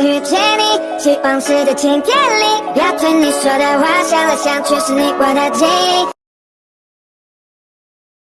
遇见你，希望是在晴天里。要对你说的话，想了想，却是你我的记忆。